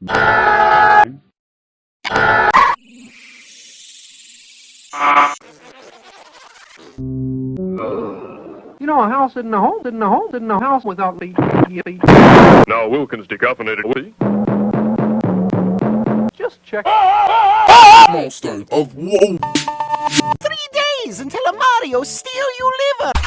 You know, a house isn't a home, isn't a home, isn't a house without the, Now Wilkins decaffeinated. Just check. Monster of Whoa. Three days until a Mario steal your liver.